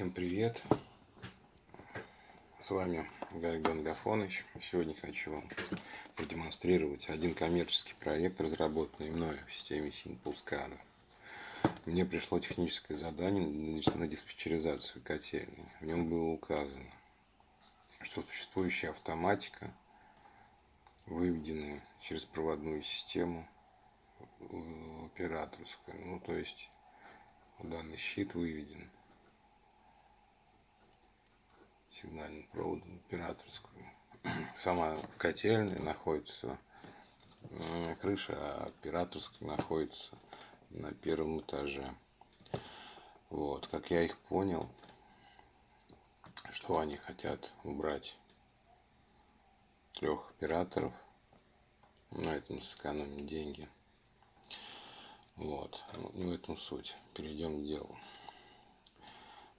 Всем привет! С вами Гарик Гафонович. Сегодня хочу вам продемонстрировать один коммерческий проект, разработанный мною в системе SimpleSCADA. Мне пришло техническое задание на диспетчеризацию котельной. В нем было указано, что существующая автоматика, выведенная через проводную систему операторскую, ну то есть данный щит выведен сигнальным проводом операторскую. Сама котельная находится на крыше, а операторская находится на первом этаже. Вот, как я их понял, что они хотят убрать трех операторов, на этом сэкономим деньги. Вот, ну, не в этом суть. Перейдем к делу.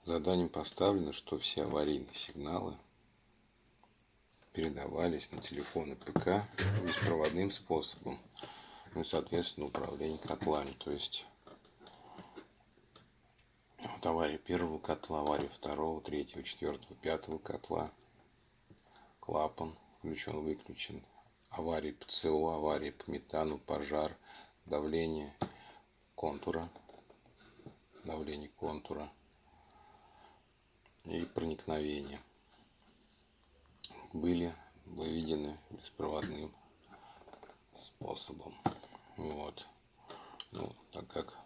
Заданием поставлено, что все аварийные сигналы передавались на телефоны ПК беспроводным способом. Ну и, соответственно, управление котлами. То есть, вот авария первого котла, авария второго, третьего, четвертого, пятого котла. Клапан включен, выключен. Аварии ПЦО, аварии по метану, пожар, давление контура. Давление контура проникновения были выведены беспроводным способом. Вот. Ну, так как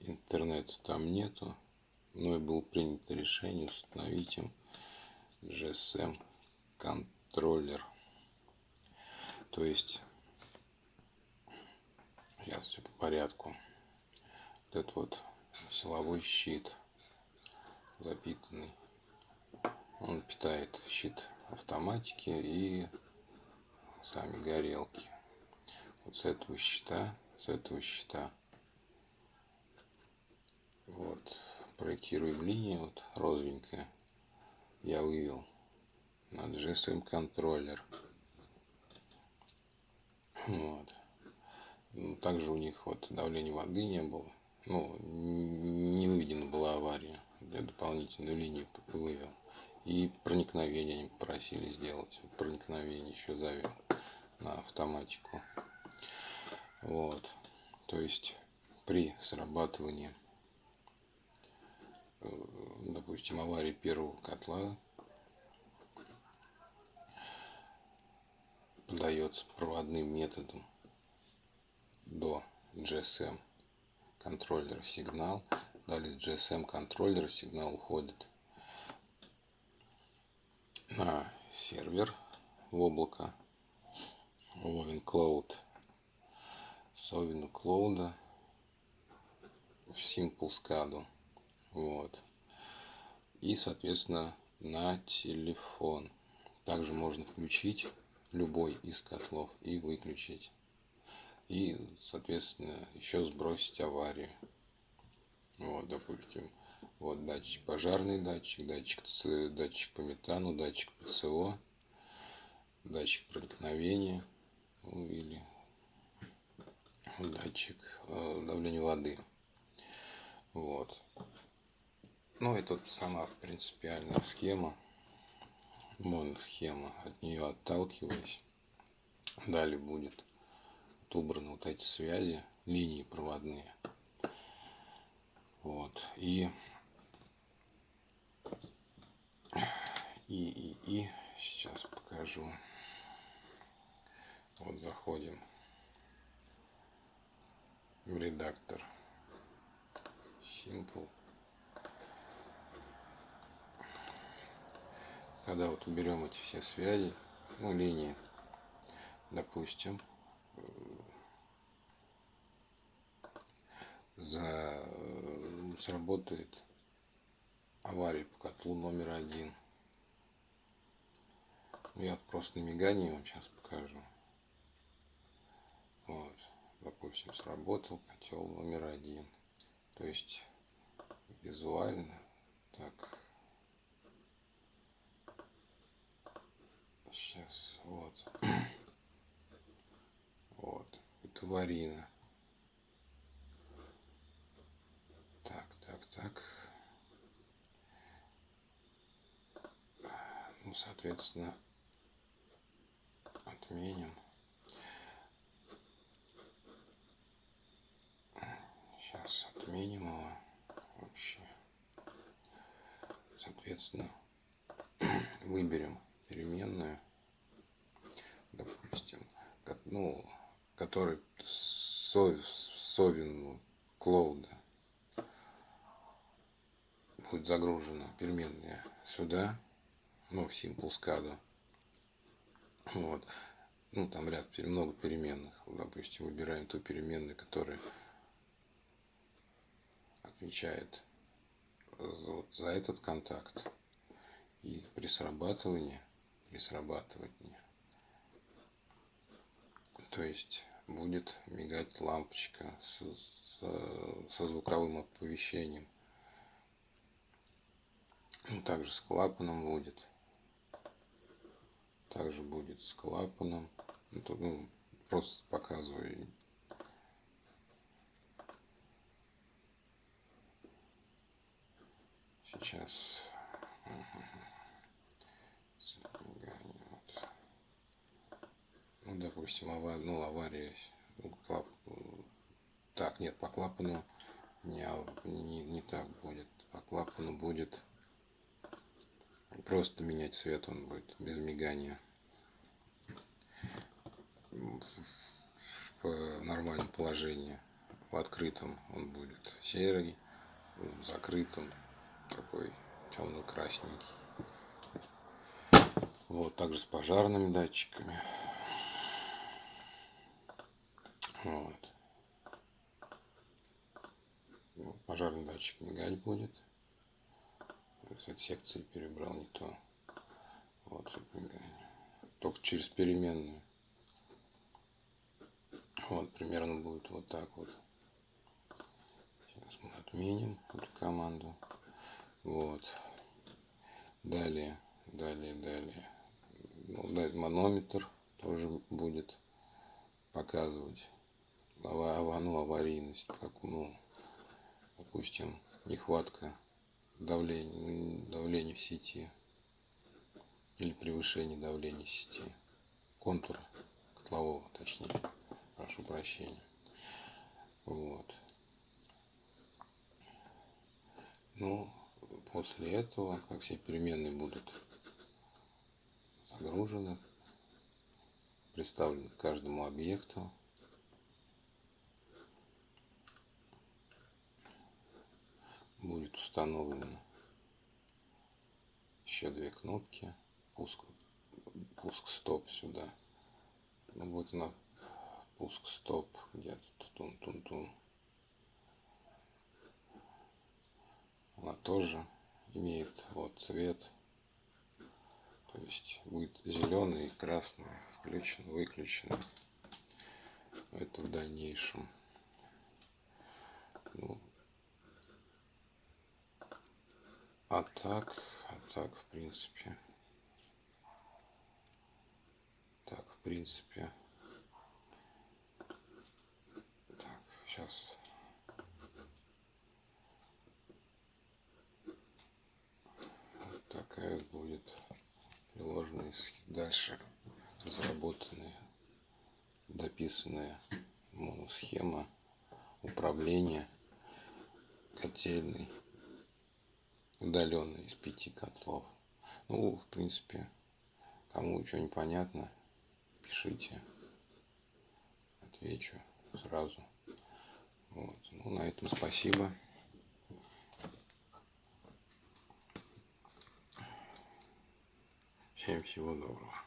интернета там нету, но и было принято решение установить им GSM контроллер. То есть, сейчас все по порядку. Вот этот вот силовой щит – запитанный. Он питает щит автоматики и сами горелки. Вот с этого щита, с этого щита. Вот проектируем линию, вот розовенькая. Я вывел на GSM контроллер. Вот. Ну, также у них вот давления воды не было. Ну, не выведена была авария дополнительную линию вывел. И проникновение они просили сделать. Проникновение еще завел на автоматику. Вот. То есть при срабатывании, э, допустим, аварии первого котла подается проводным методом до GSM контроллера сигнал Далее с GSM контроллера сигнал уходит на сервер в облако Wovin Cloud. С Wovin Cloud в Simple SCAD. Вот. И, соответственно, на телефон. Также можно включить любой из котлов и выключить. И, соответственно, еще сбросить аварию. Вот, допустим, вот датчик, пожарный датчик, датчик, датчик по метану, датчик ПЦО, датчик проникновения, ну, или датчик э, давления воды. Вот. Ну, это сама принципиальная схема, моносхема, от нее отталкиваясь. Далее будет убраны вот эти связи, линии проводные. Вот. И, и, и, и сейчас покажу. Вот заходим в редактор Simple. Когда вот уберем эти все связи, ну, линии, допустим, за сработает авария по котлу номер один. Ну, я просто на мигании вам сейчас покажу. Вот, допустим, сработал котел номер один. То есть визуально так. Сейчас, вот. Вот, это варина. Так. Ну, соответственно, отменим. Сейчас отменим его вообще. Соответственно, выберем переменную, допустим, ну, который совен клоуда будет загружена переменная сюда, ну, в simple SCADA. Вот. Ну, там ряд, много переменных. Допустим, выбираем ту переменную, которая отвечает вот за этот контакт. И при срабатывании, при срабатывании, то есть будет мигать лампочка со, со звуковым оповещением. Ну, также с клапаном будет. Также будет с клапаном. Ну, тут, ну, просто показываю. Сейчас. Ну, допустим, авария, ну, авария. Ну, клап... Так, нет, по клапану не, не, не так будет. По клапану будет Просто менять цвет он будет без мигания. В нормальном положении. В открытом он будет серый, в закрытом такой темно-красненький. Вот, также с пожарными датчиками. Вот. Пожарный датчик мигать будет кстати, секции перебрал не то. Вот, только через переменную. Вот, примерно будет вот так вот. Сейчас мы отменим эту команду. Вот. Далее, далее, далее. Ну, да, манометр тоже будет показывать ну, аварийность, как, ну, допустим, нехватка давление, давление в сети или превышение давления сети, контура котлового, точнее, прошу прощения. Вот. Ну, после этого, как все переменные будут загружены, представлены каждому объекту, будет установлено еще две кнопки. Пуск пуск стоп сюда. Ну вот она пуск стоп где-то тун тун тун. Она тоже имеет вот цвет. То есть будет зеленый и красный включен выключен. Это в дальнейшем. Ну, А так, а так, в принципе. Так, в принципе. Так, сейчас. Вот такая будет приложенная дальше разработанная, дописанная моносхема управления котельной удаленно из пяти котлов. Ну, в принципе, кому что непонятно, пишите, отвечу сразу. Вот. Ну, на этом спасибо. Всем всего доброго.